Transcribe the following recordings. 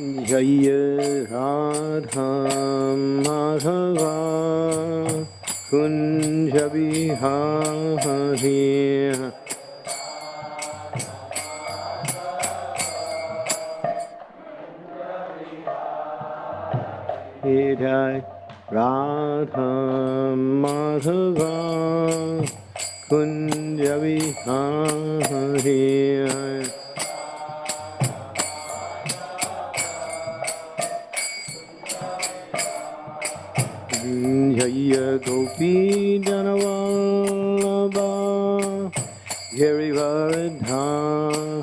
Jai Radha Madhava Kunj Vihari Jai Radha Madhava Kunj Vihari Sri Janavallabha Girivaridha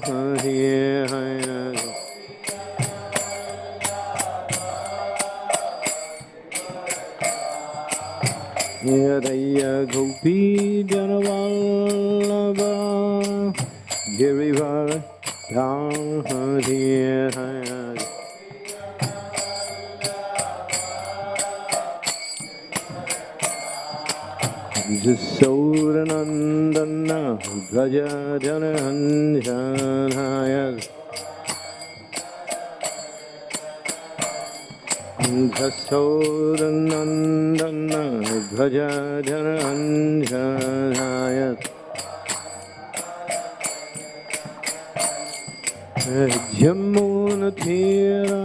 Hare Hare Niraya Gopi Janavallabha Jasodanandana Braja Janahanjanaya Jasodanandana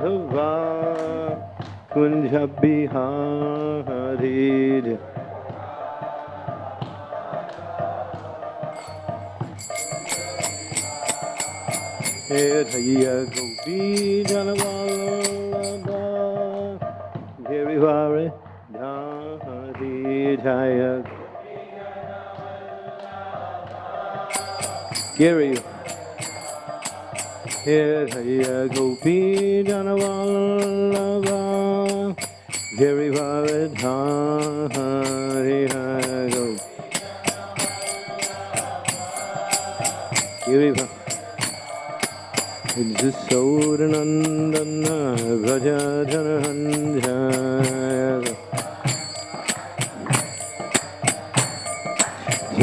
Madhava Kunja Vihari Jaya Radha Madhava Kunja Vihari Jaya Gopi Janavallabha Jaya Gopi Dhari Jaya Gopi Girivari Jasodanandana Vraja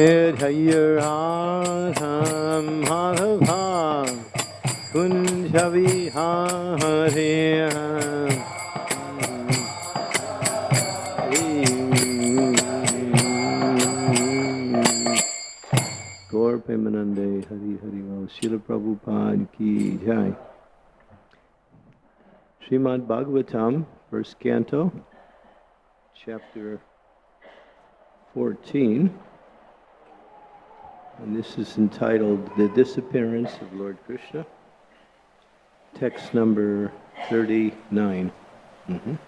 Jaya Radha Madhava Kunja Vihari Gaur Pemanande Hari Hari Ram Srila Prabhupada Ki Jai Srimad Bhagavatam, first canto, chapter 14. And this is entitled The Disappearance of Lord Krishna. Text number 39. Mhm.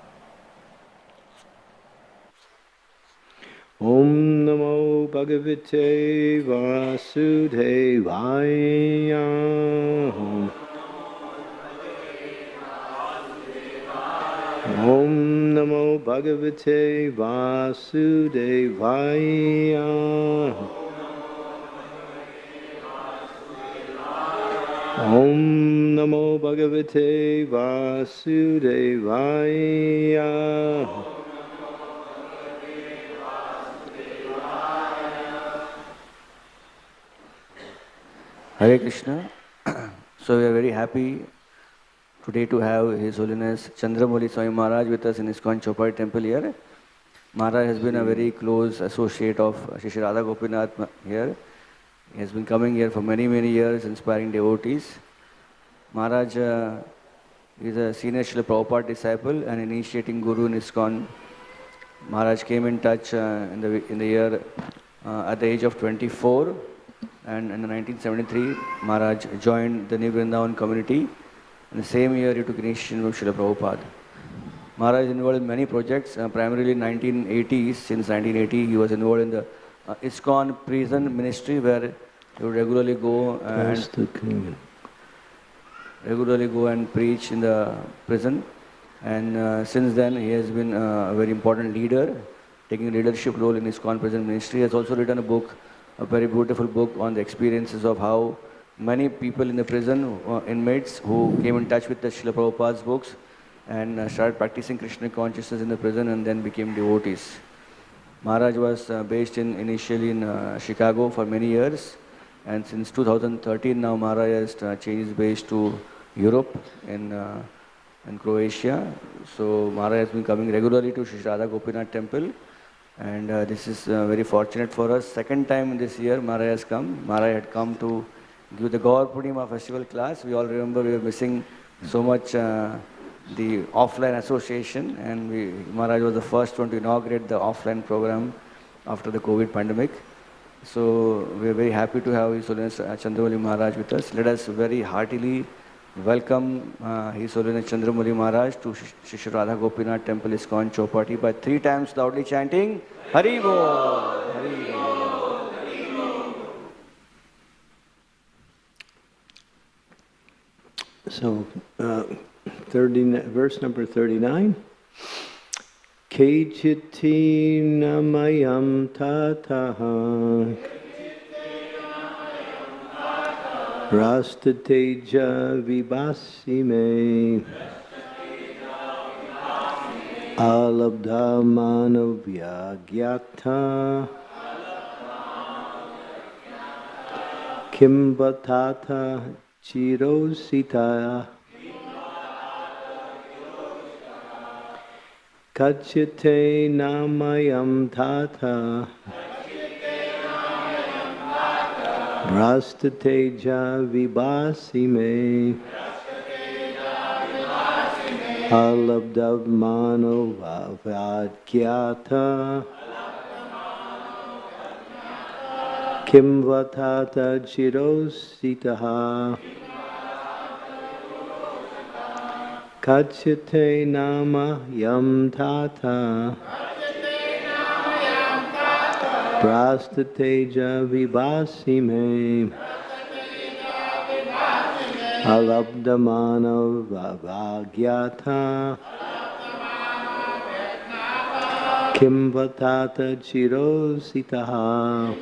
Om Namo Bhagavate Vasudevaya. Om Namo Bhagavate Vasudevaya. Om Namo Bhagavate Vasudevaya. Hare Krishna. So we are very happy today to have His Holiness Chandramauli Swami Maharaj with us in his Chowpatty Temple here. Maharaj has been a very close associate of Shri Radha Gopinath here. He has been coming here for many, many years, inspiring devotees. Maharaj uh, is a senior Srila Prabhupada disciple and initiating guru in ISKCON. Maharaj came in touch uh, in, the, in the year uh, at the age of 24 and in 1973 Maharaj joined the New Vrindavan community. In the same year he took initiation with Srila Prabhupada. Maharaj involved in many projects, uh, primarily in 1980s. Since 1980 he was involved in the uh, ISKCON prison ministry where he would regularly go and regularly go and preach in the prison. And uh, since then, he has been uh, a very important leader, taking leadership role in his prison ministry. He has also written a book, a very beautiful book on the experiences of how many people in the prison, uh, inmates, who came in touch with the Srila Prabhupada's books and uh, started practicing Krishna consciousness in the prison and then became devotees. Maharaj was uh, based in initially in uh, Chicago for many years, and since 2013 now Maharaj has changed his base to Europe in, uh, in Croatia. So Maharaj has been coming regularly to Sri Radha Gopinath temple and uh, this is uh, very fortunate for us. Second time this year Maharaj has come. Maharaj had come to give the Gaur Purnima festival class. We all remember we were missing so much uh, the offline association and we, Maharaj was the first one to inaugurate the offline program after the COVID pandemic. So we are very happy to have His Holiness Chandramauli Maharaj with us. Let us very heartily welcome uh, His Holiness Chandramauli Maharaj to Shri Radha Gopinath Temple ISKCON Chowpatty by three times loudly chanting Hari Bo! Hari So, uh, 30, verse number 39. Kechiti namayam tataha. Rastateja vibhasi me Alabdha manavya gyata Kimbatata chirosita Kachite namayam tata Rastateja vibhasi me Alabdav mano vadyata Kim vatata chirositaha Kachite nama yam tata Prastateja vibhasi me Alabdamana vagyata Kim vatata chirositaha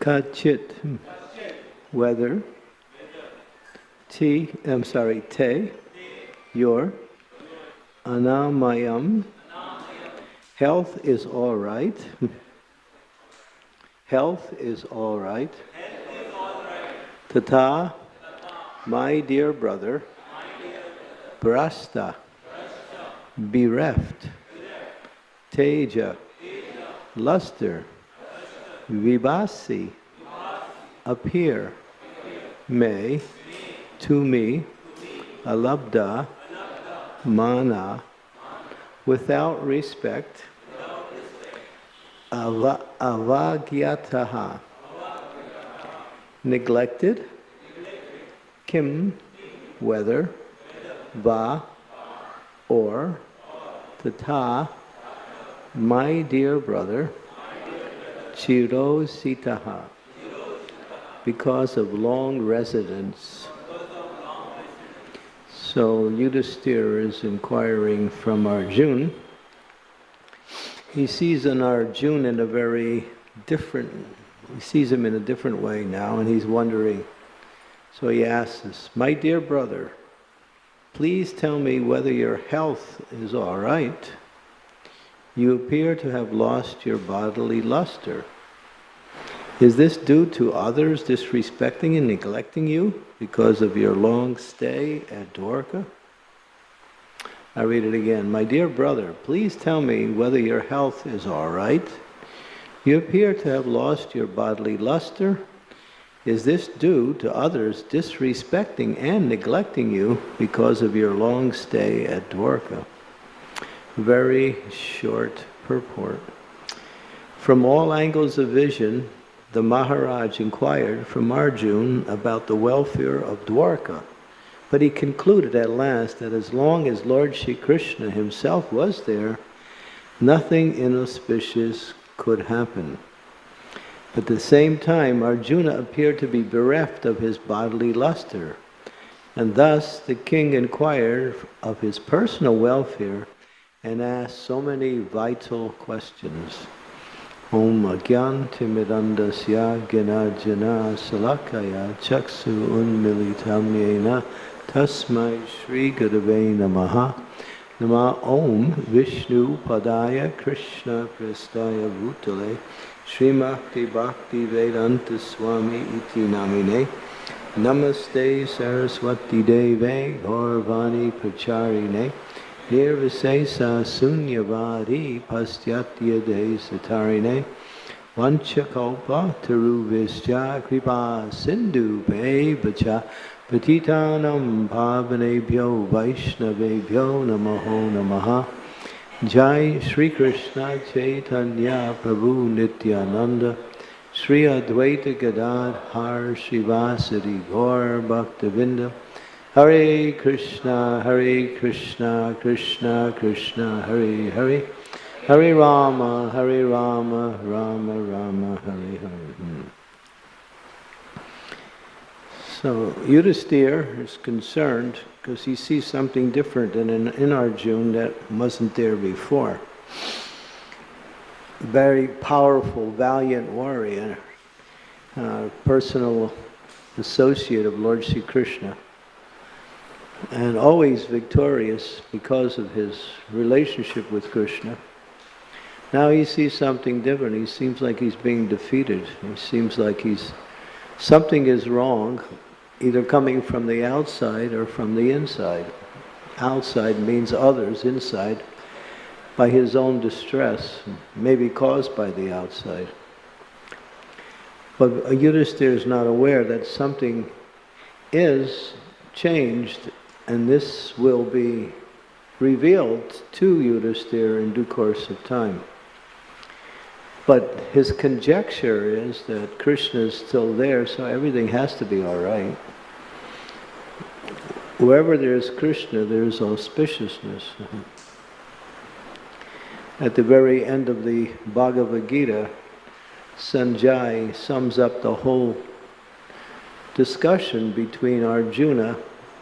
Kachit, hmm. whether. T, I'm sorry, te, your. Anamayam, health is all right. Health is all right. Tata, my dear brother. Brasta, bereft. Teja, luster. Vibhasi, appear. May, to me. Alabda, mana, without respect. Ava, avagyataha, neglected. Kim, whether. Va, or. Tata, my dear brother. Chiro sitaha, because of long residence. So Yudhisthira is inquiring from Arjun. He sees an Arjun in a very different, he sees him in a different way now, and he's wondering. So he asks us, My dear brother, please tell me whether your health is all right. You appear to have lost your bodily luster. Is this due to others disrespecting and neglecting you because of your long stay at Dwarka? I read it again. My dear brother, please tell me whether your health is all right. You appear to have lost your bodily luster. Is this due to others disrespecting and neglecting you because of your long stay at Dwarka? Very short purport. From all angles of vision, the Maharaj inquired from Arjun about the welfare of Dwarka. But he concluded at last that as long as Lord Shri Krishna himself was there, nothing inauspicious could happen. At the same time, Arjuna appeared to be bereft of his bodily luster. And thus the king inquired of his personal welfare and asked so many vital questions. Om Agyan Timidandasya Ginarjana Salakaya Chaksu Unmilitam Yena Tasmai Shri Gurave Namaha. Nama Om Vishnu Padaya Krishna Prestaya Bhutale Srimakti Bhakti Vedanta Swami Iti Namine. Namaste Saraswati Deve Gaurvani Pracharine Nirvisesa Sunyavadi Pastyatya Satarine Vanchakalpa Taruvischa Kripa Sindhu Bevacha Patitanam Pavanebhyo Vaishnavebhyo Namaho Namaha Jai Sri Krishna Chaitanya Prabhu Nityananda Sri Advaita Gadadhar Shivasati Gaur Bhaktavinda Hare Krishna, Hare Krishna, Krishna Krishna, Hare Hare, Hare Rama, Hare Rama, Rama Rama, Hare Hare. Hmm. So Yudhisthira is concerned because he sees something different in, in, in Arjun that wasn't there before. Very powerful, valiant warrior, uh, personal associate of Lord Sri Krishna and always victorious because of his relationship with Krishna. Now he sees something different. He seems like he's being defeated. He seems like he's something is wrong, either coming from the outside or from the inside. Outside means others, inside, by his own distress, maybe caused by the outside. But Yudhisthira is not aware that something is changed and this will be revealed to Yudhisthira in due course of time. But his conjecture is that Krishna is still there, so everything has to be all right. Wherever there is Krishna, there is auspiciousness. At the very end of the Bhagavad Gita, Sanjay sums up the whole discussion between Arjuna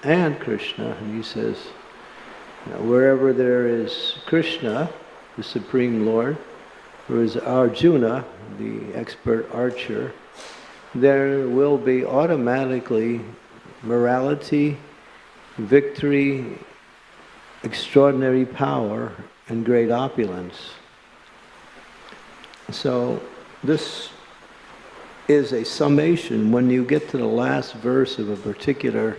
and Krishna. And he says, wherever there is Krishna, the Supreme Lord, there is Arjuna, the expert archer, there will be automatically morality, victory, extraordinary power, and great opulence. So this is a summation. When you get to the last verse of a particular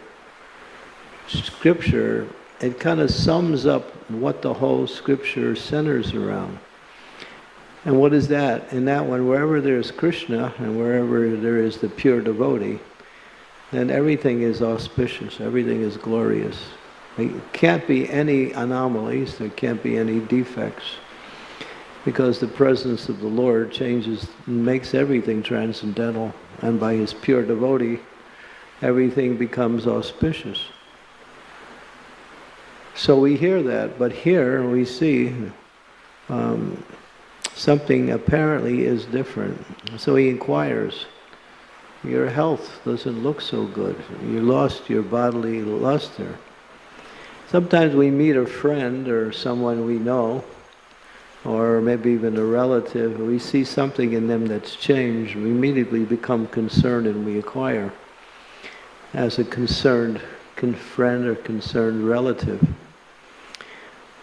scripture, it kind of sums up what the whole scripture centers around. And what is that? In that one, wherever there's Krishna and wherever there is the pure devotee, then everything is auspicious, everything is glorious. There can't be any anomalies, there can't be any defects, because the presence of the Lord changes, and makes everything transcendental, and by His pure devotee, everything becomes auspicious. So we hear that, but here we see um, something apparently is different. So he inquires, your health doesn't look so good. You lost your bodily luster. Sometimes we meet a friend or someone we know, or maybe even a relative, we see something in them that's changed, we immediately become concerned and we acquire as a concerned friend or concerned relative.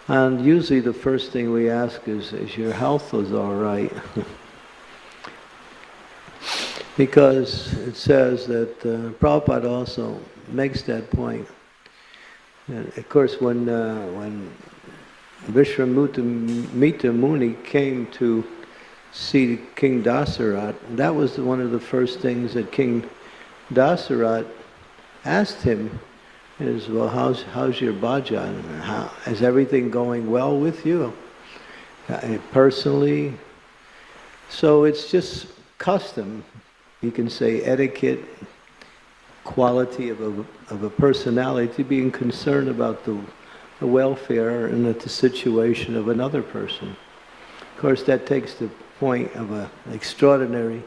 And usually the first thing we ask is, is your health is all right? because it says that uh, Prabhupada also makes that point. And of course, when uh, when Vishwamitra Muni came to see King Dasarat, that was one of the first things that King Dasarat asked him is, well, how's, how's your bhajan? How, is everything going well with you? Uh, personally? So it's just custom. You can say etiquette, quality of a, of a personality, being concerned about the, the welfare and the situation of another person. Of course, that takes the point of an extraordinary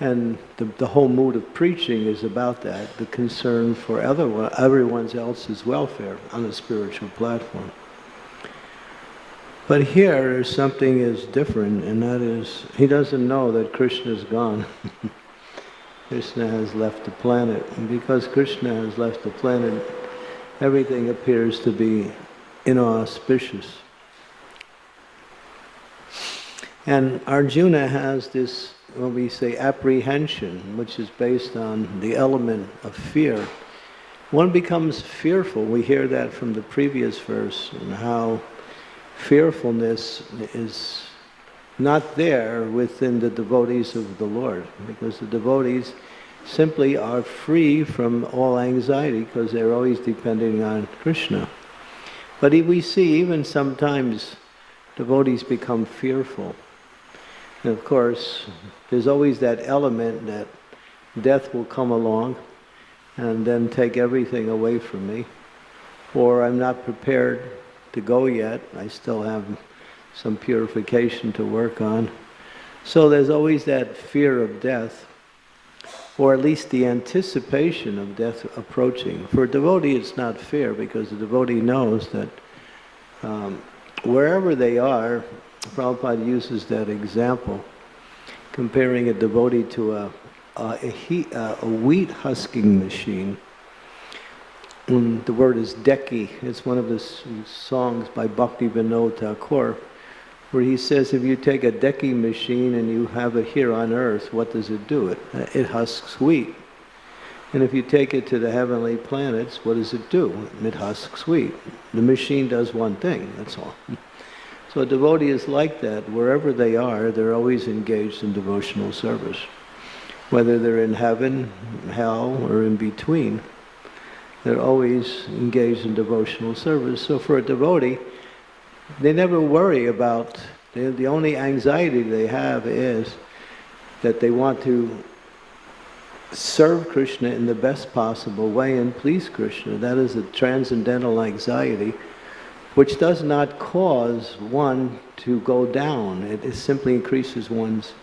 and the, the whole mood of preaching is about that, the concern for other, everyone else's welfare on a spiritual platform. But here something is different, and that is, he doesn't know that Krishna is gone. Krishna has left the planet, and because Krishna has left the planet, everything appears to be inauspicious. And Arjuna has this when we say apprehension, which is based on the element of fear, one becomes fearful. We hear that from the previous verse, and how fearfulness is not there within the devotees of the Lord, because the devotees simply are free from all anxiety because they're always depending on Krishna. But we see even sometimes devotees become fearful. And of course, there's always that element that death will come along and then take everything away from me. Or I'm not prepared to go yet. I still have some purification to work on. So there's always that fear of death, or at least the anticipation of death approaching. For a devotee, it's not fear because the devotee knows that um, wherever they are, Prabhupada uses that example, comparing a devotee to a, a, a, a wheat husking machine. And the word is deki. It's one of the songs by Bhakti Vinod Thakur, where he says if you take a deki machine and you have it here on earth, what does it do? It, it husks wheat. And if you take it to the heavenly planets, what does it do? It husks wheat. The machine does one thing, that's all. So a devotee is like that. Wherever they are, they're always engaged in devotional service. Whether they're in heaven, hell, or in between, they're always engaged in devotional service. So for a devotee, they never worry about, the only anxiety they have is that they want to serve Krishna in the best possible way and please Krishna. That is a transcendental anxiety which does not cause one to go down. It, it simply increases one's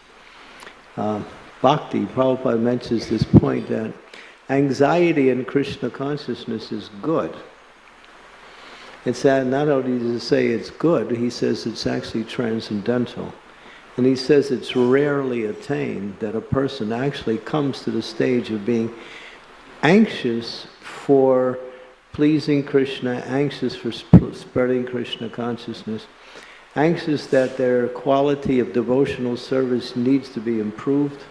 uh, bhakti. Prabhupada mentions this point that anxiety in Krishna consciousness is good. It's that not only does he say it's good, he says it's actually transcendental. And he says it's rarely attained that a person actually comes to the stage of being anxious for pleasing Krishna, anxious for sp- spreading Krishna consciousness, anxious that their quality of devotional service needs to be improved.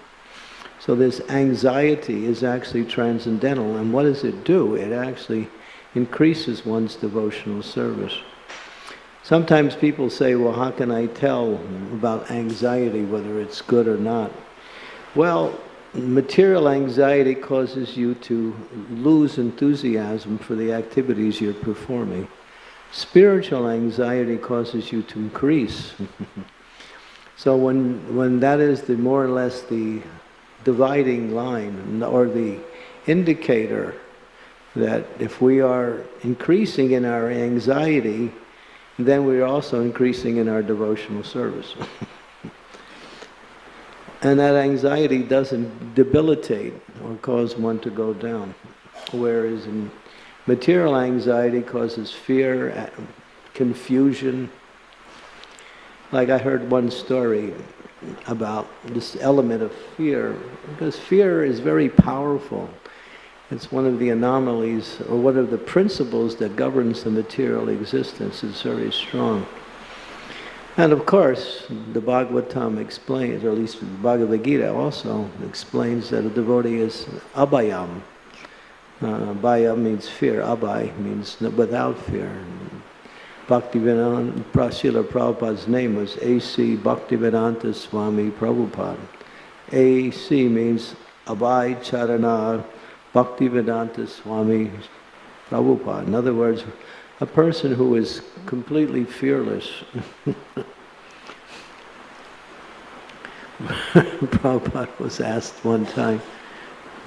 So this anxiety is actually transcendental. And what does it do? It actually increases one's devotional service. Sometimes people say, well, how can I tell about anxiety, whether it's good or not? Well, material anxiety causes you to lose enthusiasm for the activities you're performing. Spiritual anxiety causes you to increase. so when, when that is the more or less the dividing line or the indicator that if we are increasing in our anxiety, then we're also increasing in our devotional service. and that anxiety doesn't debilitate or cause one to go down. Whereas material anxiety causes fear, confusion. Like I heard one story about this element of fear, because fear is very powerful. It's one of the anomalies, or one of the principles that governs the material existence. It's very strong. And of course, the Bhagavatam explains, or at least the Bhagavad Gita also explains that a devotee is abhayam. Uh, abhaya means fear, abhay means without fear. Bhaktivedanta, Prasila Prabhupada's name was A.C. Bhaktivedanta Swami Prabhupada. A.C. means Abhay Charana Bhaktivedanta Swami Prabhupada. In other words, a person who is completely fearless. Prabhupada was asked one time.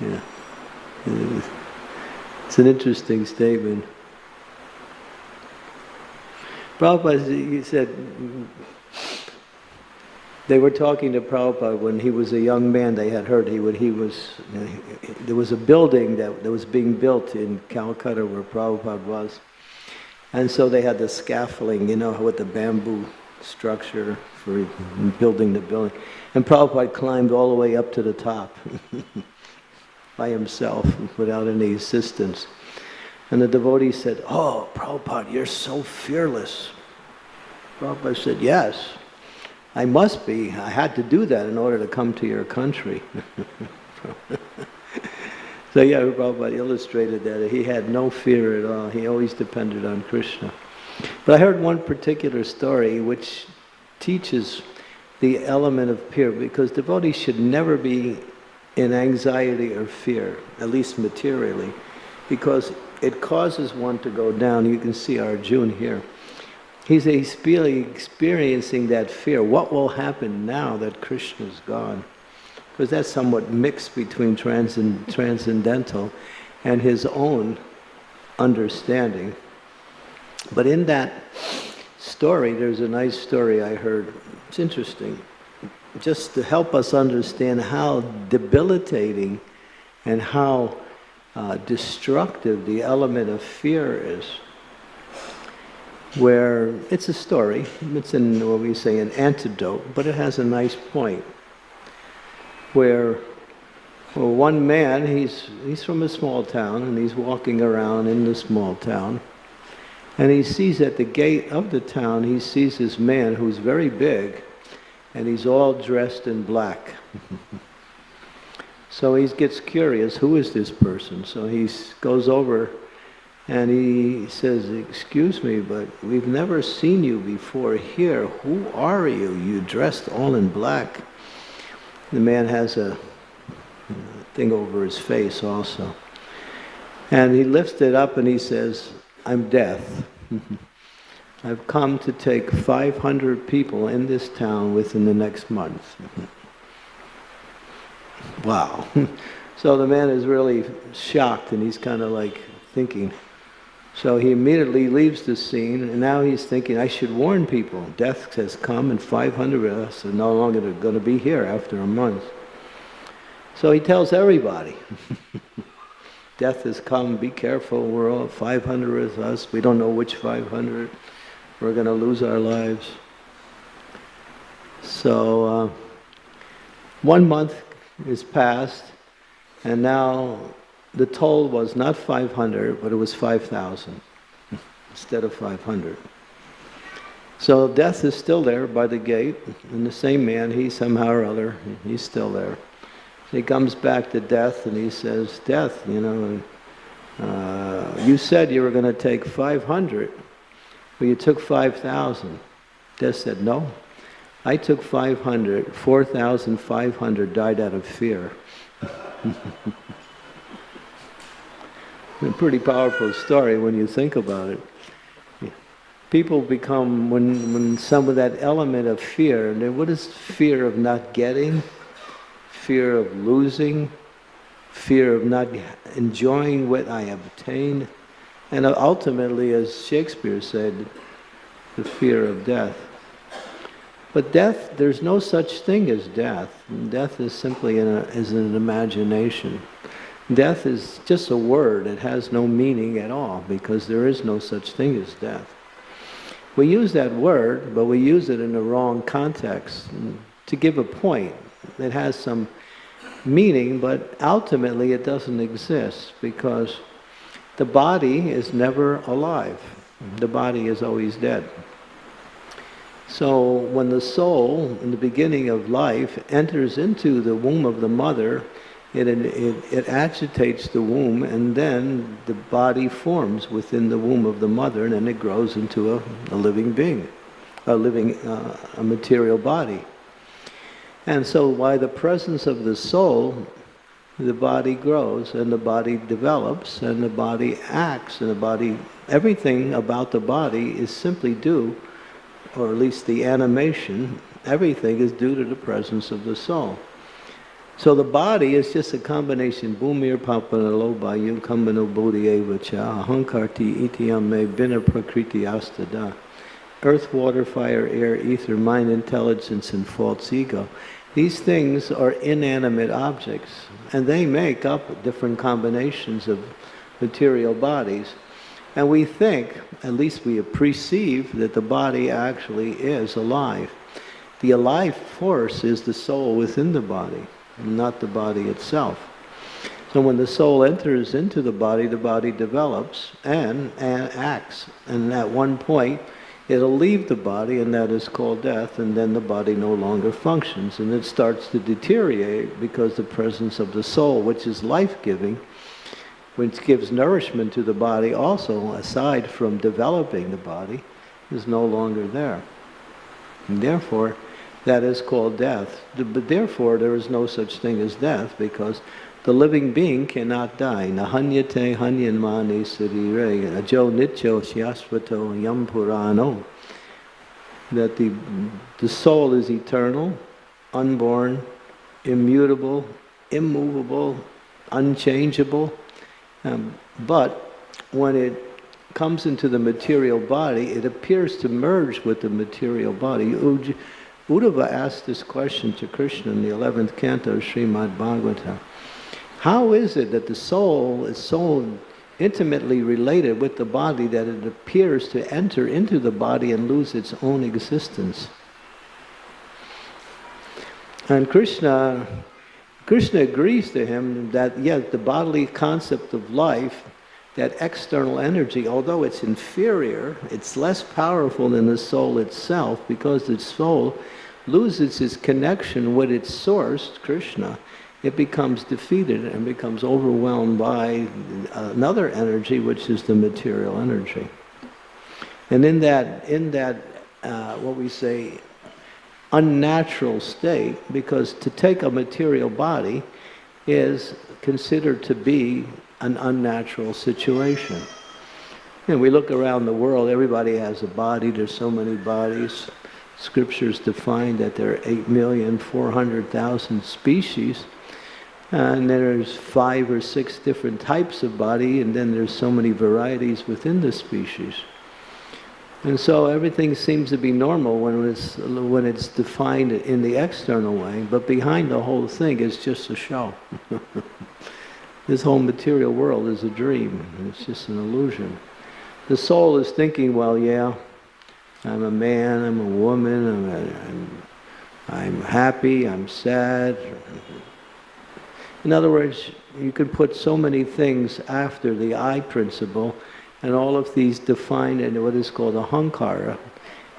yeah. It's an interesting statement. Prabhupada said, they were talking to Prabhupada when he was a young man. They had heard he would, he was, there was a building that, that was being built in Calcutta where Prabhupada was. And so they had the scaffolding, you know, with the bamboo structure for building the building. And Prabhupada climbed all the way up to the top by himself without any assistance. And the devotee said, Oh, Prabhupada, you're so fearless. Prabhupada said, Yes. I must be. I had to do that in order to come to your country. so yeah, Prabhupada illustrated that he had no fear at all. He always depended on Krishna. But I heard one particular story which teaches the element of fear because devotees should never be in anxiety or fear, at least materially, because it causes one to go down. You can see Arjuna here. He's, experiencing that fear. What will happen now that Krishna's gone? Because that's somewhat mixed between transcend, transcendental and his own understanding. But in that story, there's a nice story I heard. It's interesting. Just to help us understand how debilitating and how uh, destructive the element of fear is where it's a story, it's in what we say an antidote, but it has a nice point. Where well, one man, he's, he's from a small town and he's walking around in the small town and he sees at the gate of the town, he sees this man who's very big and he's all dressed in black. so he gets curious, who is this person? So he goes over and he says, excuse me, but we've never seen you before here. Who are you? You dressed all in black. The man has a thing over his face also. And he lifts it up and he says, I'm death. I've come to take 500 people in this town within the next month. wow. so the man is really shocked and he's kind of like thinking, so he immediately leaves the scene, and now he's thinking, I should warn people. Death has come, and 500 of us are no longer going to be here after a month. So he tells everybody, Death has come, be careful, we're all 500 of us, we don't know which 500, we're going to lose our lives. So uh, one month is passed, and now the toll was not 500, but it was 5,000 instead of 500. So death is still there by the gate, and the same man, he somehow or other, he's still there. He comes back to death and he says, Death, you know, uh, you said you were going to take 500, but you took 5,000. Death said, No, I took 500, 4,500 died out of fear. a pretty powerful story when you think about it. People become, when, when some of that element of fear, and what is fear of not getting? Fear of losing? Fear of not enjoying what I have attained? And ultimately, as Shakespeare said, the fear of death. But death, there's no such thing as death. Death is simply is an imagination. Death is just a word. It has no meaning at all because there is no such thing as death. We use that word, but we use it in the wrong context to give a point. It has some meaning, but ultimately it doesn't exist because the body is never alive. The body is always dead. So when the soul, in the beginning of life, enters into the womb of the mother, it, it, it, agitates the womb and then the body forms within the womb of the mother and then it grows into a, a living being, a living, uh, a material body. And so by the presence of the soul, the body grows and the body develops and the body acts and the body, everything about the body is simply due or at least the animation, everything is due to the presence of the soul. So the body is just a combination, bhumir kambano ahankarti prakriti astada. Earth, water, fire, air, ether, mind, intelligence, and false ego. These things are inanimate objects, and they make up different combinations of material bodies. And we think, at least we perceive, that the body actually is alive. The alive force is the soul within the body, not the body itself. So when the soul enters into the body, the body develops and, and acts. And at one point, it'll leave the body, and that is called death, and then the body no longer functions. And it starts to deteriorate because the presence of the soul, which is life giving, which gives nourishment to the body also, aside from developing the body, is no longer there. And therefore, that is called death. But therefore, there is no such thing as death because the living being cannot die. Nahanyate hanyanmani ajo nityo shyasvato. That the, the soul is eternal, unborn, immutable, immovable, unchangeable, um, but when it comes into the material body, it appears to merge with the material body. Uddhava asked this question to Krishna in the 11th canto of Srimad Bhagavatam. How is it that the soul is so intimately related with the body that it appears to enter into the body and lose its own existence? And Krishna Krishna agrees to him that, yes, the bodily concept of life, that external energy, although it's inferior, it's less powerful than the soul itself because the soul loses its connection with its source, Krishna. It becomes defeated and becomes overwhelmed by another energy, which is the material energy. And in that, in that, uh, what we say, unnatural state because to take a material body is considered to be an unnatural situation. And we look around the world, everybody has a body, there's so many bodies. Scriptures define that there are 8,400,000 species. And there's five or six different types of body, and then there's so many varieties within the species. And so everything seems to be normal when it's, when it's defined in the external way, but behind the whole thing is just a show. this whole material world is a dream, it's just an illusion. The soul is thinking, well, yeah, I'm a man, I'm a woman, I'm, a, I'm I'm happy, I'm sad. In other words, you can put so many things after the I principle, and all of these define in what is called ahankara.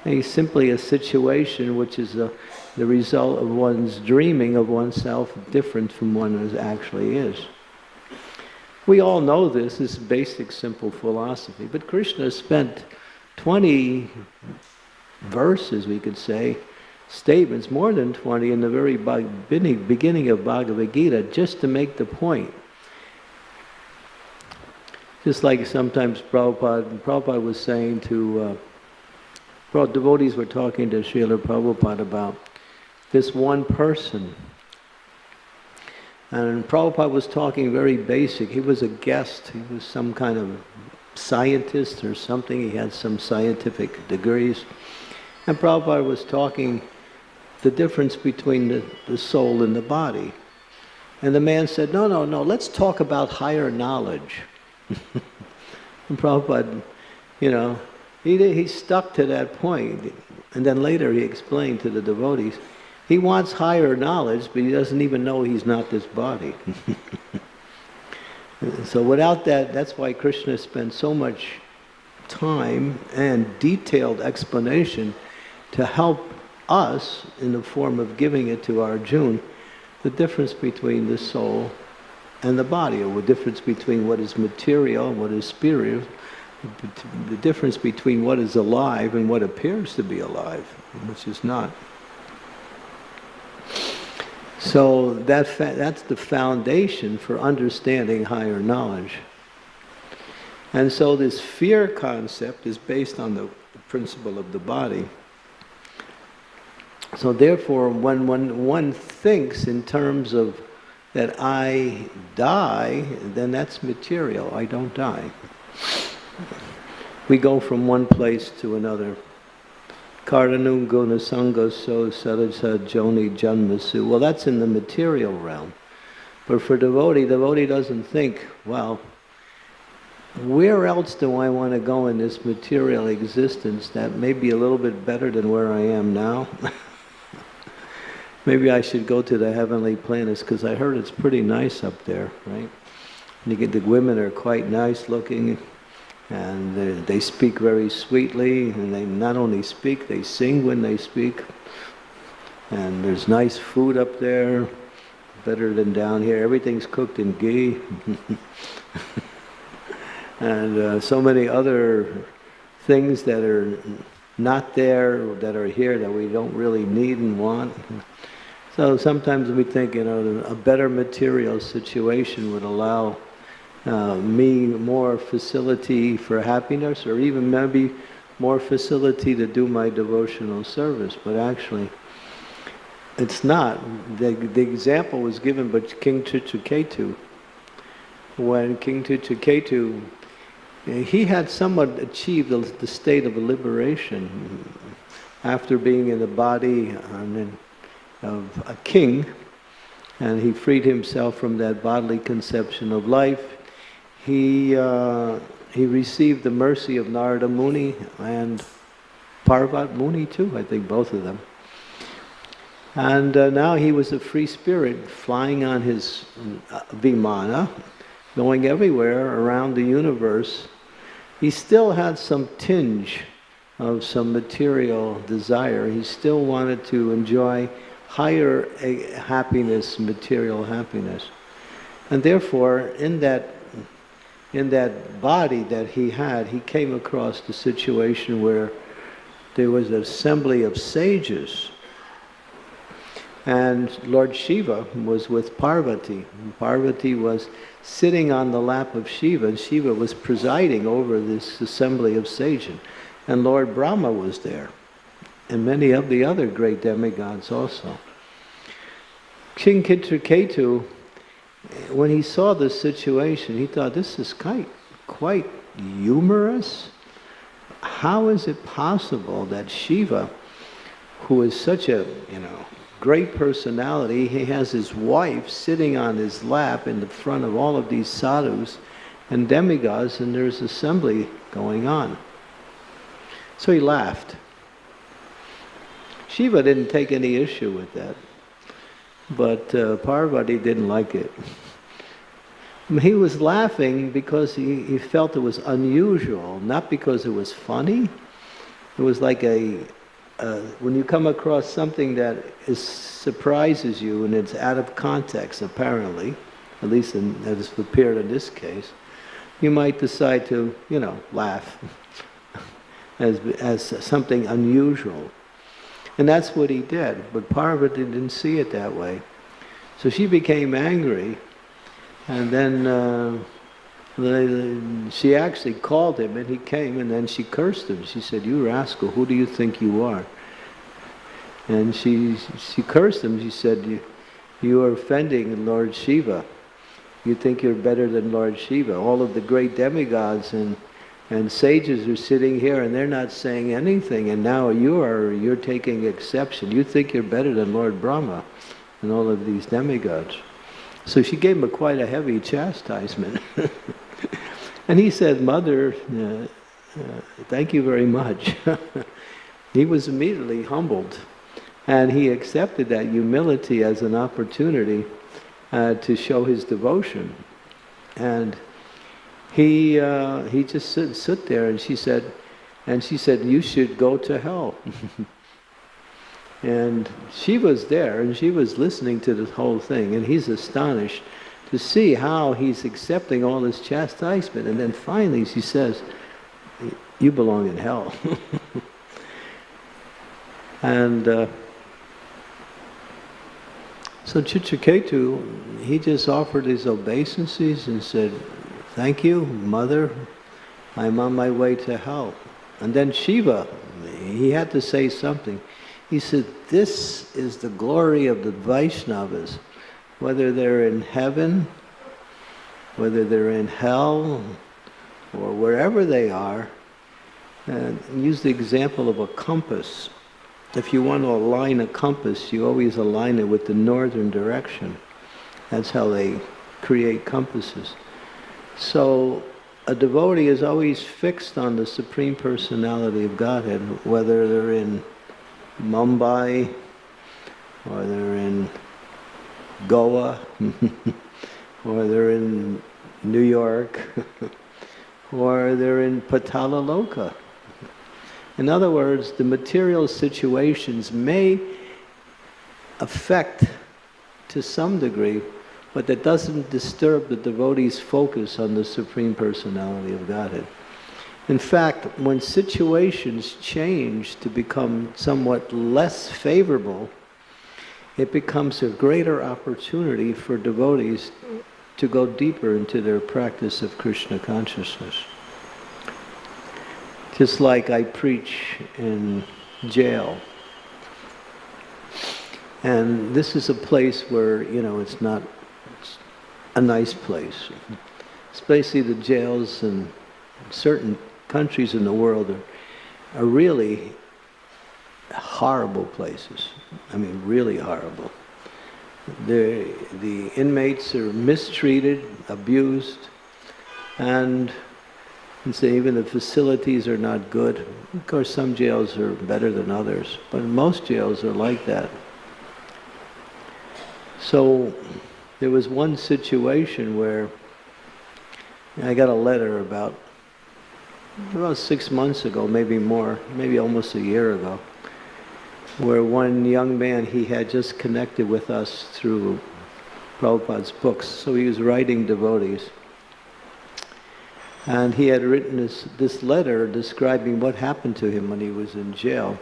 It's simply a situation which is a, the result of one's dreaming of oneself different from one as actually is. We all know this, this basic simple philosophy, but Krishna spent 20 verses, we could say, statements, more than 20, in the very beginning of Bhagavad Gita, just to make the point. Just like sometimes Prabhupada, Prabhupada was saying to, uh, devotees were talking to Srila Prabhupada about this one person. And Prabhupada was talking very basic. He was a guest. He was some kind of scientist or something. He had some scientific degrees. And Prabhupada was talking the difference between the, the soul and the body. And the man said, no, no, no, let's talk about higher knowledge. and Prabhupada, you know, he, he stuck to that point. And then later he explained to the devotees, he wants higher knowledge, but he doesn't even know he's not this body. so without that, that's why Krishna spent so much time and detailed explanation to help us in the form of giving it to Arjuna, the difference between the soul and the body, or the difference between what is material and what is spiritual, the difference between what is alive and what appears to be alive, which is not. So that that's the foundation for understanding higher knowledge. And so this fear concept is based on the principle of the body. So therefore, when one, one thinks in terms of that I die, then that's material. I don't die. We go from one place to another. Karanung guna sangha so sarasa joni janmasu. Well, that's in the material realm. But for devotee, devotee doesn't think, well, where else do I want to go in this material existence that may be a little bit better than where I am now? Maybe I should go to the heavenly planets because I heard it's pretty nice up there, right? And you get the women are quite nice looking and they, speak very sweetly and they not only speak, they sing when they speak. And there's nice food up there, better than down here. Everything's cooked in ghee. and uh, so many other things that are not there, that are here, that we don't really need and want. So sometimes we think, you know, a better material situation would allow uh, me more facility for happiness or even maybe more facility to do my devotional service. But actually, it's not. The, the example was given by King Chitraketu. When King Chitraketu, he had somewhat achieved the state of liberation after being in the body of a king, and he freed himself from that bodily conception of life. He, uh, he received the mercy of Narada Muni and Parvat Muni too, I think both of them. And uh, now he was a free spirit flying on his uh, Vimana, going everywhere around the universe. He still had some tinge of some material desire. He still wanted to enjoy higher happiness, material happiness. And therefore, in that, in that body that he had, he came across the situation where there was an assembly of sages. And Lord Shiva was with Parvati. Parvati was sitting on the lap of Shiva, and Shiva was presiding over this assembly of sages. And Lord Brahma was there and many of the other great demigods also. King Chitraketu, when he saw this situation, he thought, this is quite, quite humorous. How is it possible that Shiva, who is such a, you know, great personality, he has his wife sitting on his lap in the front of all of these sadhus and demigods, and there's assembly going on. So he laughed. Shiva didn't take any issue with that, but uh, Parvati didn't like it. He was laughing because he, he felt it was unusual, not because it was funny. It was like a, when you come across something that is, surprises you and it's out of context, apparently, at least in, as appeared in this case, you might decide to, you know, laugh as, as something unusual. And that's what he did, but Parvati didn't see it that way. So she became angry and then uh, she actually called him and he came and then she cursed him. She said, you rascal, who do you think you are? And she, she cursed him. She said, you, you are offending Lord Shiva. You think you're better than Lord Shiva. All of the great demigods and, and sages are sitting here and they're not saying anything and now you are, you're taking exception. You think you're better than Lord Brahma and all of these demigods. So she gave him a quite a heavy chastisement. and he said, Mother, uh, uh, thank you very much. he was immediately humbled. And he accepted that humility as an opportunity uh, to show his devotion. And he, uh, he just stood, stood there and she said, and she said, you should go to hell. And she was there and she was listening to this whole thing and he's astonished to see how he's accepting all this chastisement. And then finally she says, you belong in hell. and uh, so Chitraketu, he just offered his obeisances and said, thank you, mother, I'm on my way to hell. And then Shiva, he had to say something. He said, this is the glory of the Vaishnavas, whether they're in heaven, whether they're in hell, or wherever they are. And use the example of a compass. If you want to align a compass, you always align it with the northern direction. That's how they create compasses. So a devotee is always fixed on the Supreme Personality of Godhead, whether they're in Mumbai, or they're in Goa, or they're in New York, or they're in Patalaloka. In other words, the material situations may affect to some degree, but that doesn't disturb the devotee's focus on the Supreme Personality of Godhead. In fact, when situations change to become somewhat less favorable, it becomes a greater opportunity for devotees to go deeper into their practice of Krishna consciousness. Just like I preach in jail. And this is a place where, you know, it's not a nice place. Especially the jails and certain countries in the world are, are really horrible places. I mean, really horrible. The, the inmates are mistreated, abused, and, and say even the facilities are not good. Of course, some jails are better than others, but most jails are like that. So there was one situation where I got a letter about about six months ago, maybe more, maybe almost a year ago, where one young man, he had just connected with us through Prabhupada's books. So he was writing devotees. And he had written this, this letter describing what happened to him when he was in jail.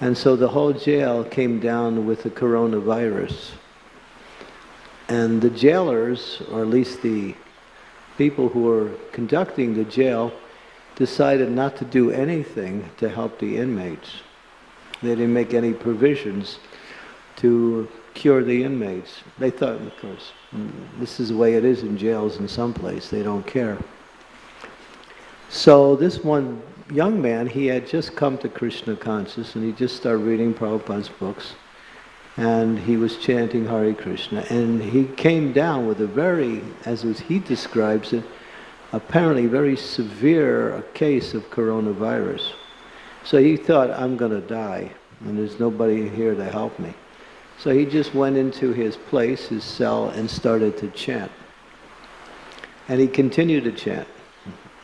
And so the whole jail came down with the coronavirus. And the jailers, or at least the people who were conducting the jail, decided not to do anything to help the inmates. They didn't make any provisions to cure the inmates. They thought, of course, this is the way it is in jails in some place, they don't care. So this one young man, he had just come to Krishna consciousness and he just started reading Prabhupada's books and he was chanting Hare Krishna and he came down with a very, as he describes it, apparently very severe case of coronavirus. So he thought, I'm going to die. and there's nobody here to help me. So he just went into his place, his cell, and started to chant. And he continued to chant.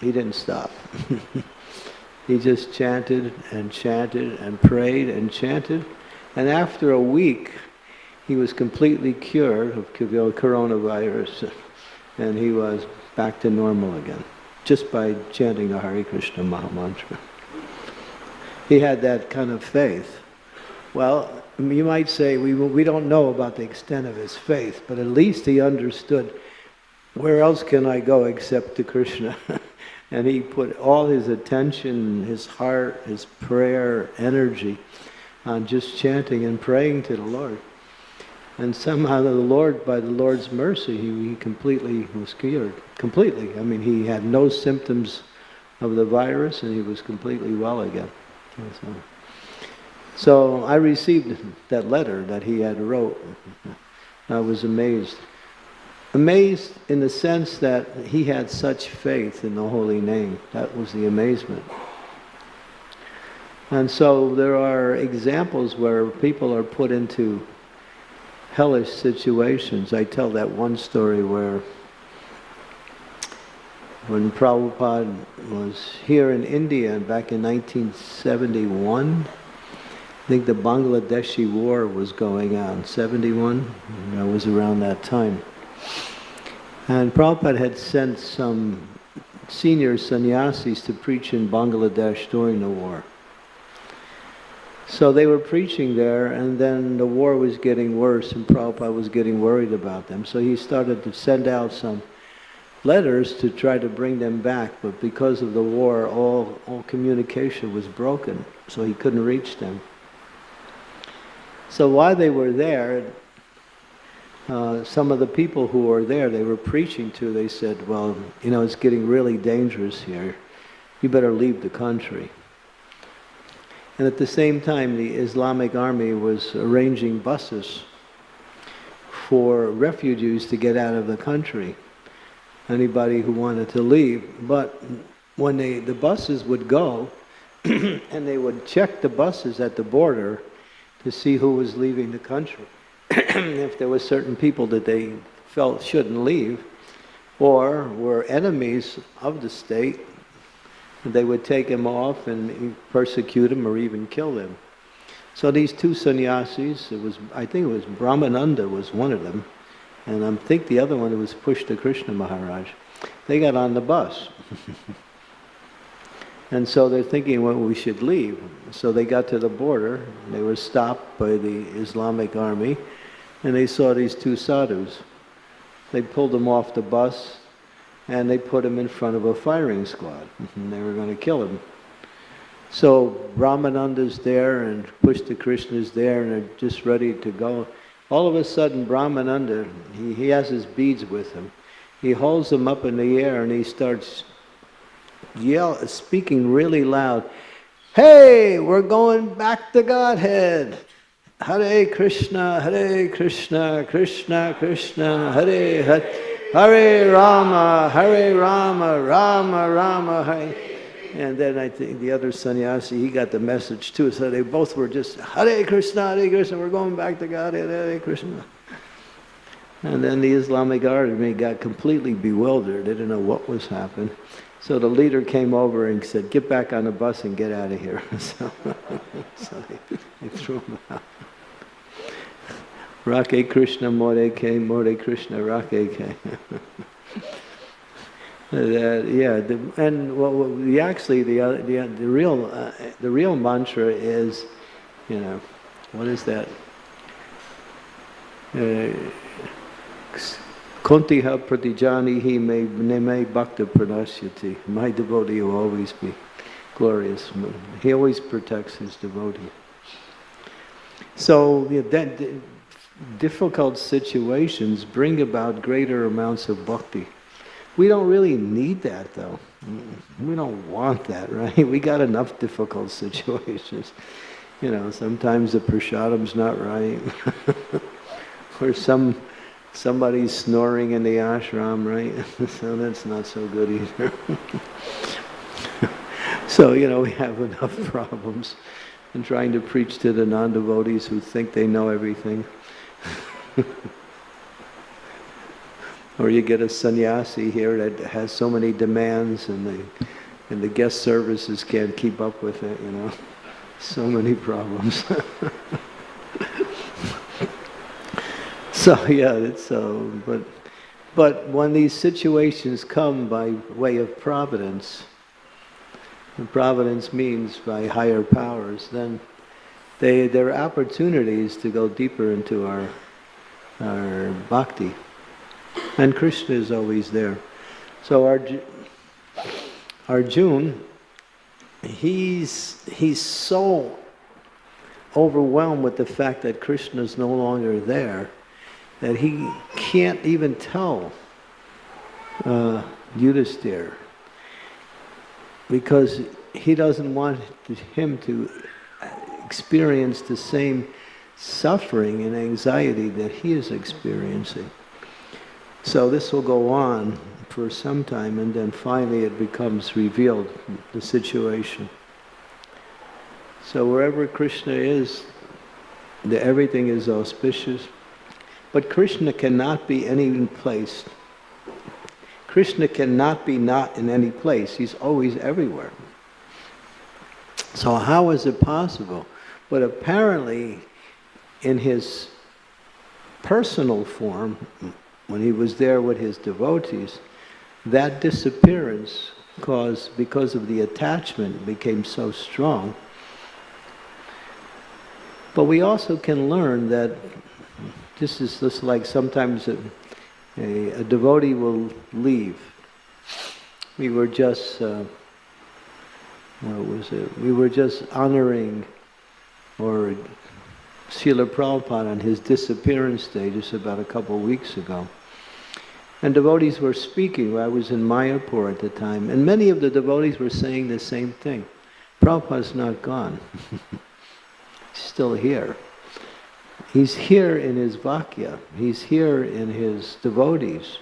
He didn't stop. he just chanted and chanted and prayed and chanted. And after a week, he was completely cured of coronavirus and he was back to normal again just by chanting the Hare Krishna Maha Mantra. He had that kind of faith. Well, you might say we, we don't know about the extent of his faith, but at least he understood where else can I go except to Krishna? and he put all his attention, his heart, his prayer, energy on just chanting and praying to the Lord. And somehow the Lord, by the Lord's mercy, he, he completely was cured. Completely. I mean, he had no symptoms of the virus and he was completely well again. So, so I received that letter that he had wrote. I was amazed. Amazed in the sense that he had such faith in the holy name. That was the amazement. And so there are examples where people are put into hellish situations. I tell that one story where when Prabhupada was here in India back in 1971, I think the Bangladeshi war was going on, 71, I was around that time. And Prabhupada had sent some senior sannyasis to preach in Bangladesh during the war. So they were preaching there, and then the war was getting worse, and Prabhupada was getting worried about them. So he started to send out some letters to try to bring them back, but because of the war, all, all communication was broken, so he couldn't reach them. So while they were there, uh, some of the people who were there, they were preaching to, they said, well, you know, it's getting really dangerous here. You better leave the country. And at the same time, the Islamic army was arranging buses for refugees to get out of the country, anybody who wanted to leave. But when they, the buses would go, and they would check the buses at the border to see who was leaving the country. if there were certain people that they felt shouldn't leave, or were enemies of the state, they would take him off and persecute him or even kill him. So these two sannyasis, it was, I think it was Brahmananda was one of them, and I think the other one was Pushta Krishna Maharaj. They got on the bus. and so they're thinking, well, we should leave. So they got to the border, they were stopped by the Islamic army, and they saw these two sadhus. They pulled them off the bus, and they put him in front of a firing squad. And they were going to kill him. So Brahmananda's there and Pushta Krishna's there and they're just ready to go. All of a sudden Brahmananda, he, he has his beads with him. He holds them up in the air and he starts yell, speaking really loud, Hey, we're going back to Godhead. Hare Krishna, Hare Krishna, Krishna Krishna, Hare Hare. Hare Rama, Hare Rama, Rama Rama, Hare. And then I think the other sannyasi, he got the message too. So they both were just, Hare Krishna, Hare Krishna, we're going back to God, Hare Krishna. And then the Islamic army got completely bewildered. They didn't know what was happening. So the leader came over and said, get back on the bus and get out of here. so, so they, they threw him out. Rake Krishna More Ke, More Krishna Rake Ke. that, yeah, the, and well, the, actually the, uh, the, uh, the, real, uh, the real mantra is, you know, what is that? Uh, Kaunteya pratijanihi me neme bhakta pranashyati. My devotee will always be glorious. He always protects his devotee. So yeah, that, difficult situations bring about greater amounts of bhakti. We don't really need that though. We don't want that, right? We got enough difficult situations. You know, sometimes the prasadam's not right. or some somebody's snoring in the ashram, right? so that's not so good either. so, you know, we have enough problems. in trying to preach to the non-devotees who think they know everything. or you get a sannyasi here that has so many demands and the, and the guest services can't keep up with it, you know. So many problems. so yeah, it's so, uh, but, but when these situations come by way of providence, and providence means by higher powers, then they, there are opportunities to go deeper into our, our bhakti. And Krishna is always there. So Arjun, Arjun he's, he's so overwhelmed with the fact that Krishna is no longer there that he can't even tell uh, Yudhisthira because he doesn't want him to experience the same suffering and anxiety that he is experiencing. So this will go on for some time and then finally it becomes revealed, the situation. So wherever Krishna is, the, everything is auspicious. But Krishna cannot be any place Krishna cannot be not in any place. He's always everywhere. So how is it possible? But apparently, in his personal form, when he was there with his devotees, that disappearance caused, because of the attachment, became so strong. But we also can learn that this is just like sometimes a, a devotee will leave. We were just, uh, what was it? We were just honoring or Srila Prabhupada on his disappearance day just about a couple of weeks ago. And devotees were speaking. I was in Mayapur at the time, and many of the devotees were saying the same thing. Prabhupada's not gone. He's still here. He's here in his Vakya. He's here in his devotees.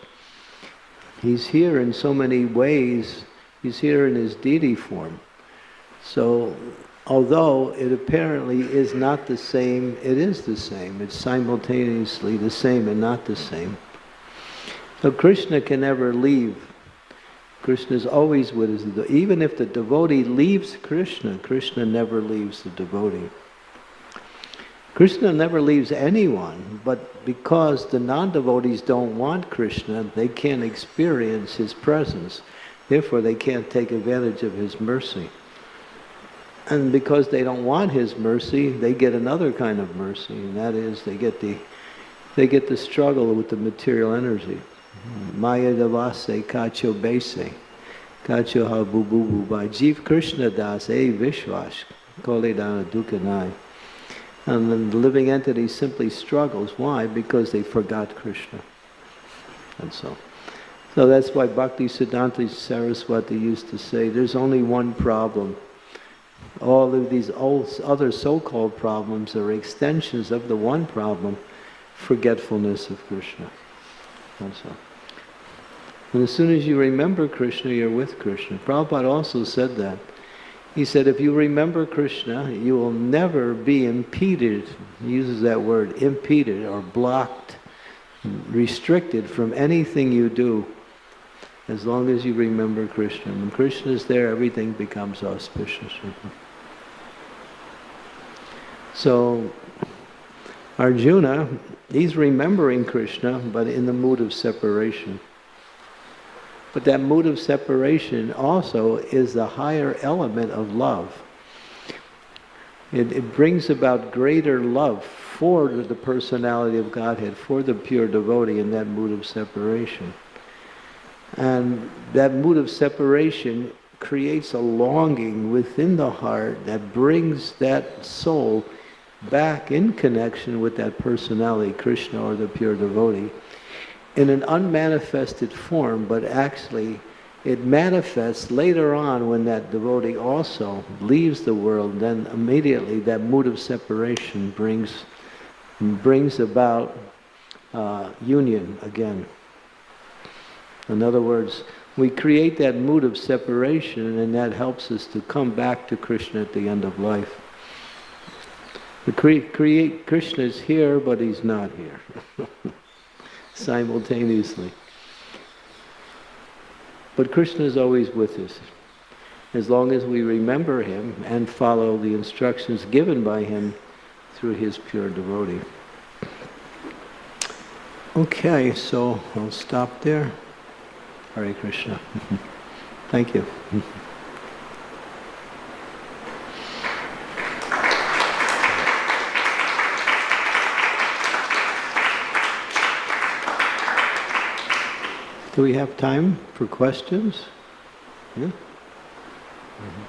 He's here in so many ways. He's here in his deity form. So, although it apparently is not the same, it is the same. It's simultaneously the same and not the same. So Krishna can never leave. Krishna is always with us. Even if the devotee leaves Krishna, Krishna never leaves the devotee. Krishna never leaves anyone, but because the non-devotees don't want Krishna, they can't experience his presence. Therefore, they can't take advantage of his mercy. And because they don't want his mercy, they get another kind of mercy, and that is they get the they get the struggle with the material energy. Mm-hmm. Maya davase kacho bese, kacho ha bu bu bu Krishna das e vishwash, kole dana dukanai. And then the living entity simply struggles. Why? Because they forgot Krishna. And so. So that's why Bhakti Siddhanta Saraswati used to say, there's only one problem. All of these other so-called problems are extensions of the one problem, forgetfulness of Krishna. And so. And as soon as you remember Krishna, you're with Krishna. Prabhupada also said that. He said, if you remember Krishna, you will never be impeded, he uses that word, impeded or blocked, restricted from anything you do as long as you remember Krishna. When Krishna is there, everything becomes auspicious. So, Arjuna, he's remembering Krishna, but in the mood of separation. But that mood of separation also is the higher element of love. It, it brings about greater love for the personality of Godhead, for the pure devotee in that mood of separation. And that mood of separation creates a longing within the heart that brings that soul back in connection with that personality, Krishna or the pure devotee in an unmanifested form, but actually it manifests later on when that devotee also leaves the world, then immediately that mood of separation brings, brings about uh, union again. In other words, we create that mood of separation and that helps us to come back to Krishna at the end of life. The cre- create Krishna is here, but he's not here simultaneously. But Krishna is always with us. As long as we remember him and follow the instructions given by him through his pure devotee. Okay, so I'll stop there. Hare Krishna. Thank you. Do we have time for questions? Yeah? Mm-hmm.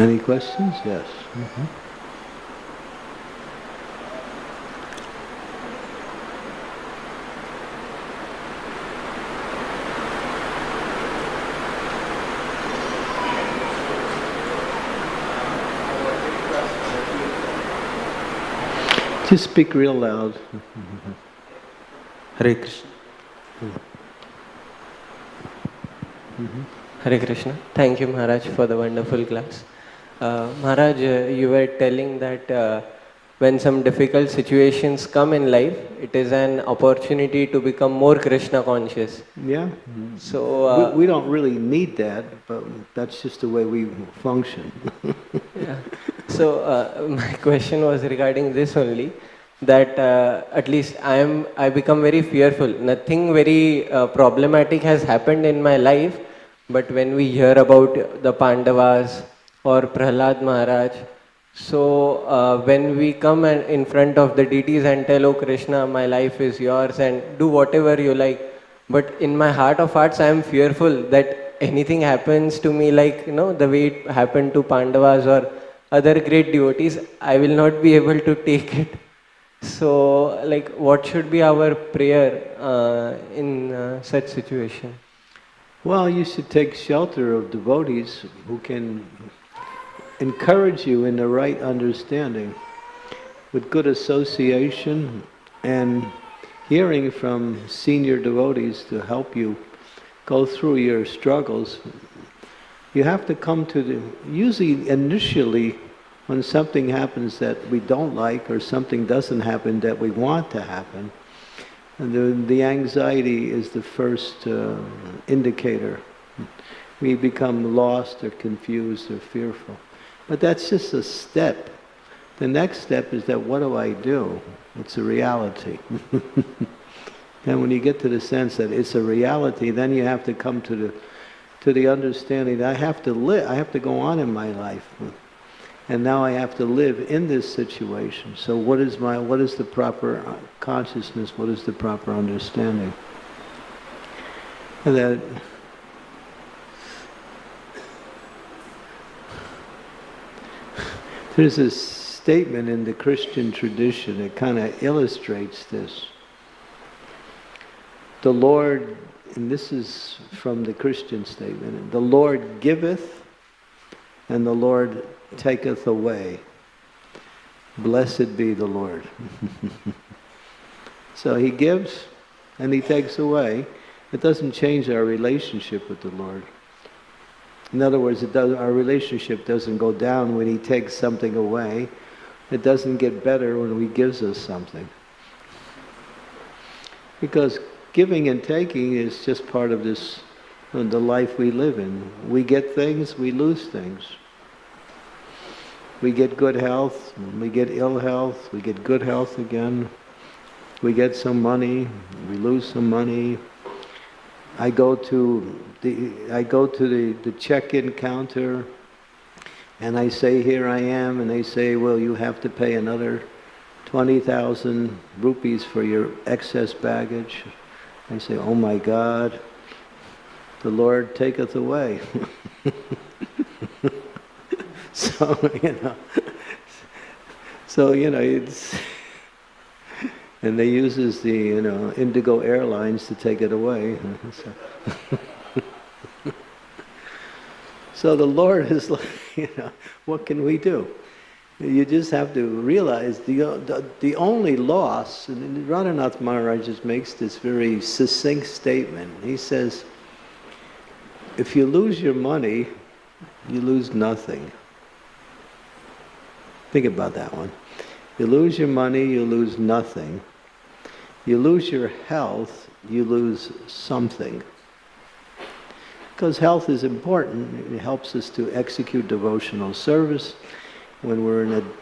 Any questions? Yes. Mm-hmm. Just speak real loud. Hare Krishna. Hare Krishna. Thank you, Maharaj, for the wonderful class. Uh, Maharaj, uh, you were telling that uh, when some difficult situations come in life, it is an opportunity to become more Krishna conscious. Yeah? So, uh, We, we don't really need that, but that's just the way we function. Yeah. So uh, my question was regarding this only, that uh, at least I am I become very fearful. Nothing very uh, problematic has happened in my life, but when we hear about the Pandavas or Prahlad Maharaj, so uh, when we come and in front of the deities and tell, "Oh Krishna, my life is yours," and do whatever you like, but in my heart of hearts, I am fearful that anything happens to me, like you know, the way it happened to Pandavas or other great devotees, I will not be able to take it. So, like, what should be our prayer uh, in uh, such situation? Well, you should take shelter of devotees who can encourage you in the right understanding with good association and hearing from senior devotees to help you go through your struggles. You have to come to the, usually initially when something happens that we don't like or something doesn't happen that we want to happen, and the, the anxiety is the first uh, indicator. We become lost or confused or fearful. But that's just a step. The next step is that what do I do? It's a reality. and when you get to the sense that it's a reality, then you have to come to the to the understanding that I have to live, I have to go on in my life. And now I have to live in this situation. So what is my what is the proper uh, consciousness? What is the proper understanding? And that there's a statement in the Christian tradition that kind of illustrates this. The Lord, and this is from the Christian statement, the Lord giveth and the Lord taketh away. Blessed be the Lord. so he gives and he takes away. It doesn't change our relationship with the Lord. In other words, does, our relationship doesn't go down when he takes something away. It doesn't get better when he gives us something. Because giving and taking is just part of this, uh, the life we live in. We get things, we lose things. We get good health, we get ill health, we get good health again. We get some money, we lose some money. I go to the I go to the, the check-in counter and I say here I am and they say well you have to pay another 20,000 rupees for your excess baggage. I say oh my God the Lord taketh away. so you know so you know it's and they uses the you know Indigo Airlines to take it away. so, so the Lord is like, you know, what can we do? You just have to realize the the, the only loss, and Radhanath Maharaj just makes this very succinct statement. He says, if you lose your money, you lose nothing. Think about that one. You lose your money, you lose nothing. You lose your health, you lose something. Because health is important. It helps us to execute devotional service. When we're in an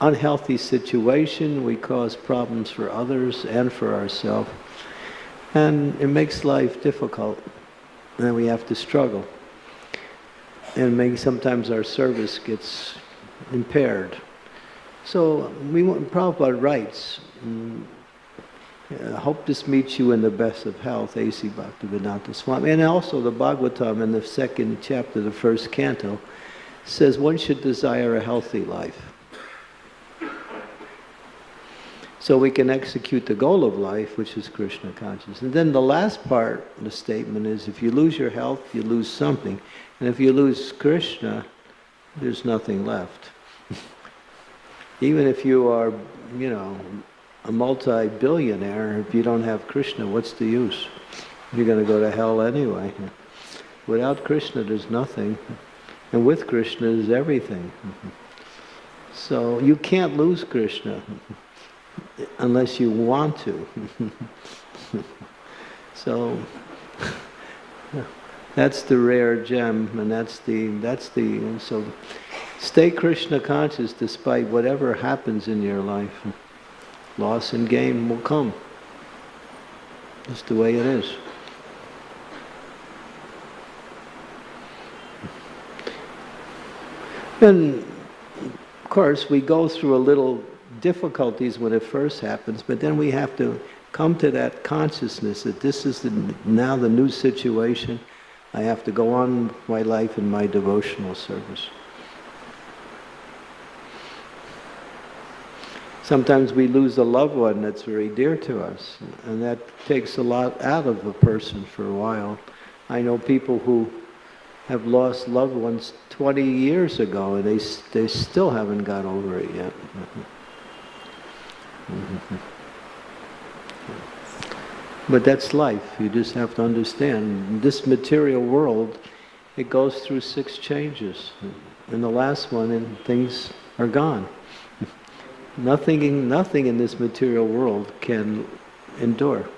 unhealthy situation, we cause problems for others and for ourselves. And it makes life difficult. And we have to struggle. And maybe sometimes our service gets impaired. So we want Prabhupada writes, mm, I hope this meets you in the best of health, A.C. Bhaktivedanta Swami. And also the Bhagavatam in the second chapter, the first canto, says one should desire a healthy life. So we can execute the goal of life, which is Krishna consciousness. And then the last part of the statement is if you lose your health, you lose something. And if you lose Krishna, there's nothing left. Even if you are, you know, a multi-billionaire, if you don't have Krishna, what's the use? You're going to go to hell anyway. Without Krishna, there's nothing. And with Krishna is everything. So you can't lose Krishna unless you want to. so that's the rare gem, and that's the that's the so stay Krishna conscious despite whatever happens in your life. Loss and gain will come. That's the way it is. And of course, we go through a little difficulties when it first happens, but then we have to come to that consciousness that this is the, now the new situation. I have to go on my life in my devotional service. Sometimes we lose a loved one that's very dear to us, and that takes a lot out of a person for a while. I know people who have lost loved ones 20 years ago, and they, they still haven't got over it yet. Mm-hmm. But that's life. You just have to understand. This material world, it goes through six changes. And the last one, and things are gone. Nothing nothing in this material world can endure.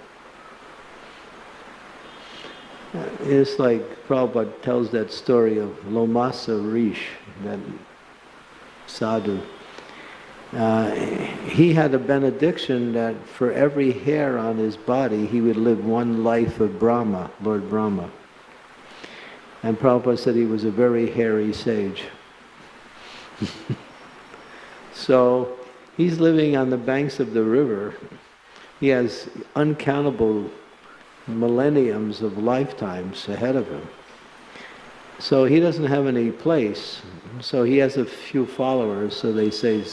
It's like Prabhupada tells that story of Lomasa Rish, that sadhu. Uh, he had a benediction that for every hair on his body, he would live one life of Brahma, Lord Brahma. And Prabhupada said he was a very hairy sage. so he's living on the banks of the river. He has uncountable millenniums of lifetimes ahead of him. So he doesn't have any place. So he has a few followers, so they say,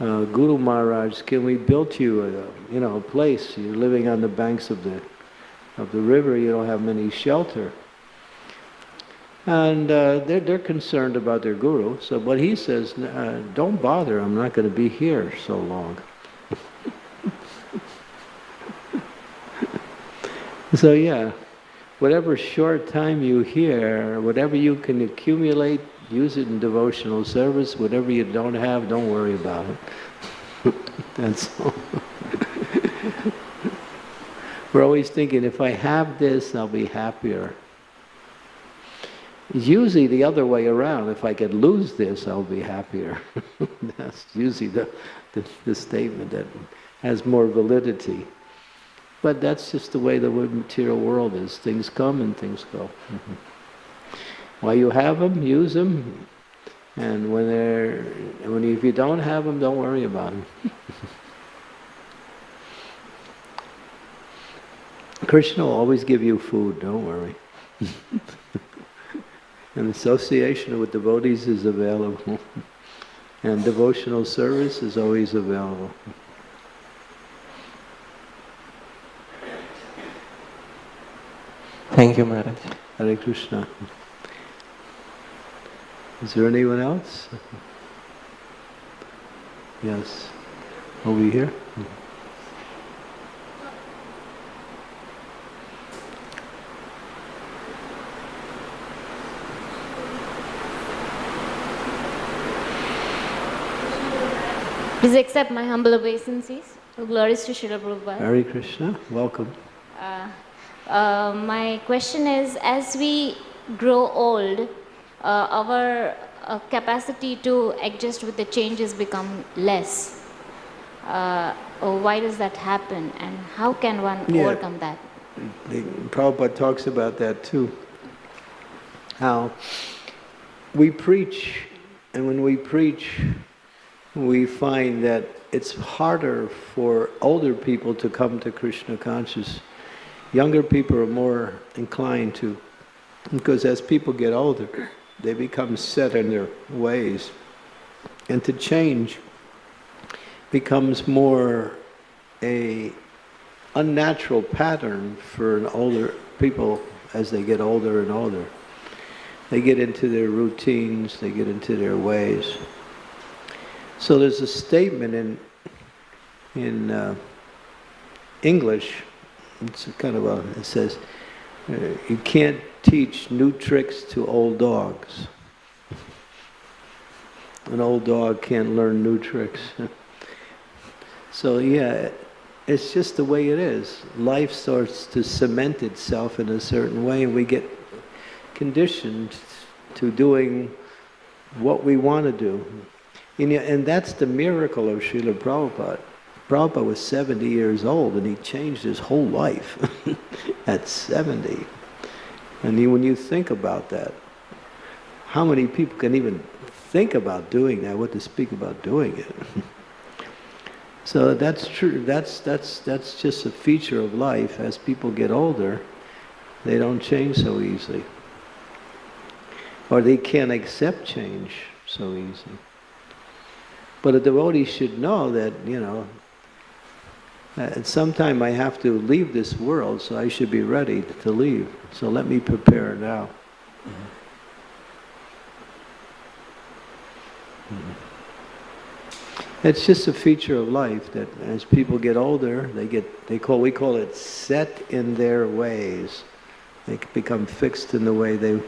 uh, Guru Maharaj, can we build you a, you know, a place? You're living on the banks of the, of the river, you don't have many shelter. And uh, they're, they're concerned about their guru. So, but he says, uh, don't bother, I'm not going to be here so long. So yeah, whatever short time you hear, whatever you can accumulate, use it in devotional service. Whatever you don't have, don't worry about it. That's all. We're always thinking, if I have this, I'll be happier. Usually the other way around. If I could lose this, I'll be happier. That's usually the, the, the, statement that has more validity. But that's just the way the material world is. Things come and things go. Mm-hmm. While you have them, use them. And when they're, when if you don't have them, don't worry about them. Krishna will always give you food, don't worry. and association with devotees is available. and devotional service is always available. Thank you, Maharaj. Hare Krishna. Is there anyone else? Yes. Over here. Please accept my humble obeisances. Glories to Srila Prabhupada. Hare Krishna. Welcome. Uh, uh, my question is, as we grow old, uh, our uh, capacity to adjust with the changes become less. Uh, oh, why does that happen and how can one Yeah. overcome that? The, Prabhupada talks about that too. How we preach, and when we preach, we find that it's harder for older people to come to Krishna conscious. Younger people are more inclined to, because as people get older, they become set in their ways. And to change becomes more a unnatural pattern for an older people as they get older and older. They get into their routines, they get into their ways. So there's a statement in in uh, English. It's kind of a. It says, uh, "You can't teach new tricks to old dogs. An old dog can't learn new tricks." so yeah, it's just the way it is. Life starts to cement itself in a certain way, and we get conditioned to doing what we want to do. And, and that's the miracle of Srila Prabhupada. Prabhupada was 70 years old and he changed his whole life at 70. And you, when you think about that, how many people can even think about doing that, what to speak about doing it? so that's true, that's, that's, that's just a feature of life. As people get older, they don't change so easily. Or they can't accept change so easily. But a devotee should know that, you know, Uh, at some time I have to leave this world, so I should be ready to leave. So let me prepare now. Mm-hmm. It's just a feature of life that as people get older, they get, they call, we call it set in their ways. They become fixed in the way they,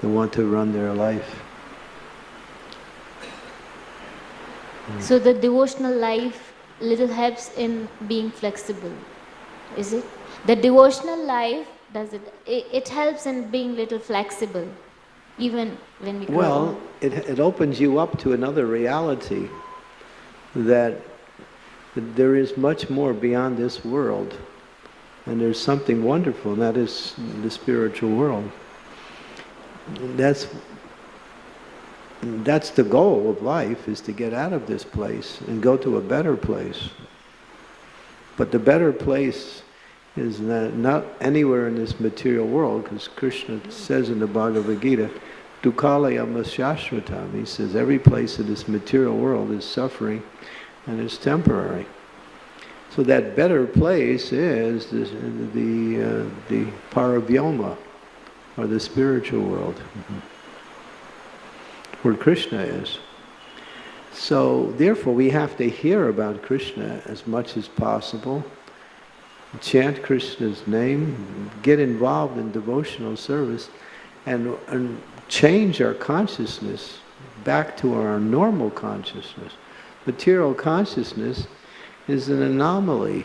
they want to run their life. So the devotional life little helps in being flexible, is it? The devotional life does it? It, it helps in being little flexible, even when we grow Well, it, it opens you up to another reality that there is much more beyond this world. And there's something wonderful, and that is the spiritual world. That's, that's the goal of life, is to get out of this place and go to a better place. But the better place is not, not anywhere in this material world, because Krishna says in the Bhagavad Gita, Dukkalayam Shashvatam. He says every place in this material world is suffering and is temporary. So that better place is the the, uh, the paravyoma, or the spiritual world, where Krishna is. So therefore, we have to hear about Krishna as much as possible, chant Krishna's name, get involved in devotional service, and, and change our consciousness back to our normal consciousness. Material consciousness is an anomaly.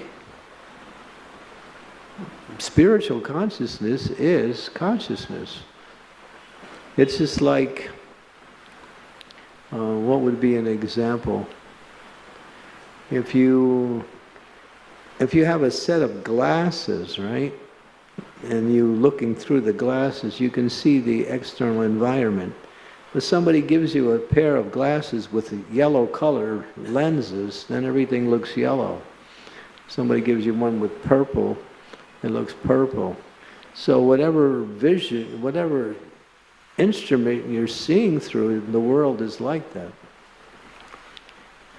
Spiritual consciousness is consciousness. It's just like, uh, what would be an example? If you, if you have a set of glasses, right? and you looking through the glasses, you can see the external environment. But somebody gives you a pair of glasses with yellow color lenses, then everything looks yellow. Somebody gives you one with purple, it looks purple. So whatever vision, whatever instrument you're seeing through, the world is like that.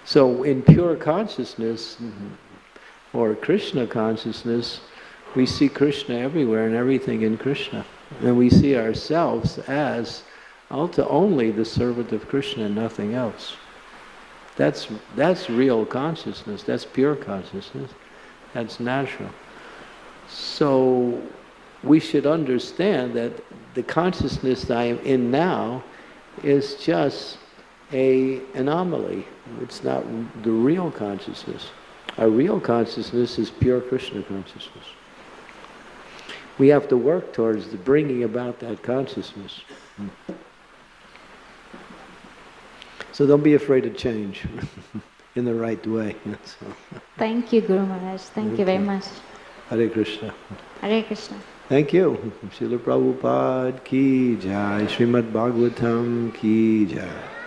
So in pure consciousness, mm-hmm. or Krishna consciousness, we see Krishna everywhere and everything in Krishna. And we see ourselves as only the servant of Krishna and nothing else. That's, that's real consciousness, that's pure consciousness, that's natural. So we should understand that the consciousness that I am in now is just a anomaly. It's not the real consciousness. Our real consciousness is pure Krishna consciousness. We have to work towards the bringing about that consciousness. So don't be afraid of change in the right way. Thank you, Guru Maharaj. Thank you very much. Hare Krishna. Hare Krishna. Thank you. Srila Prabhupada ki jai. Srimad Bhagavatam ki jai.